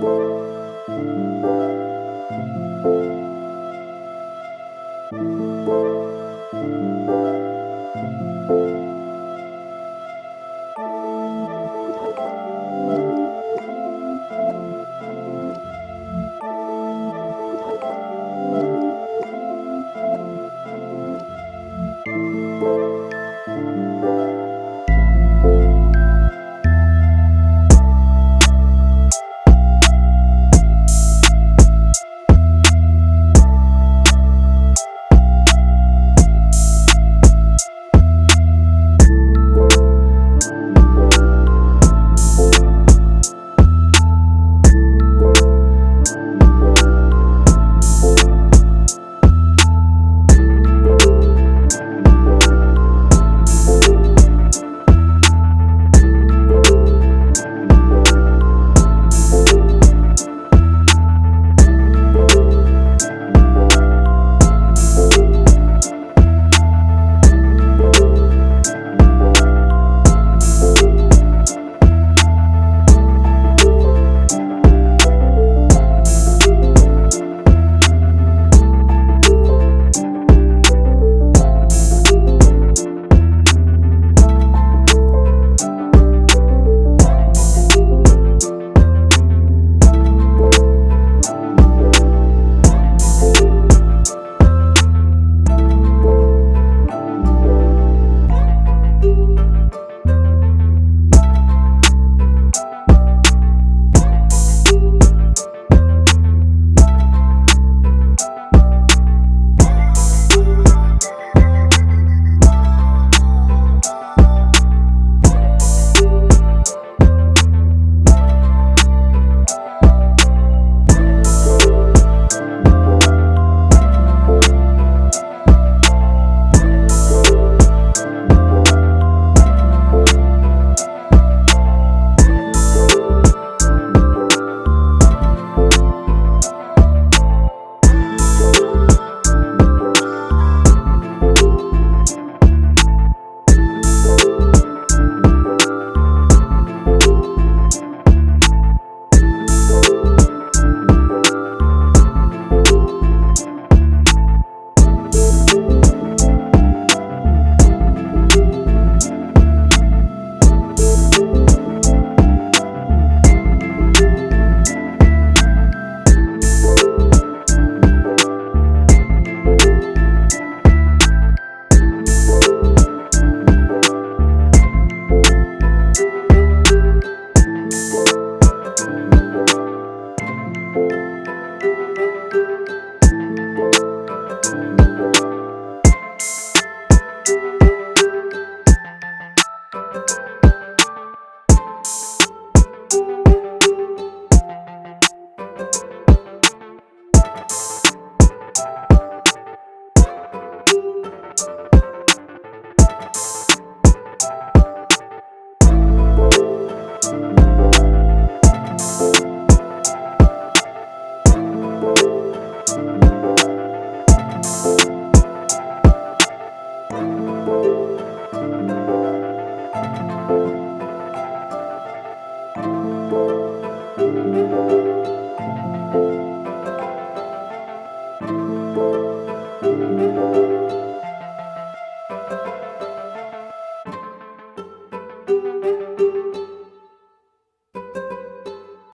Música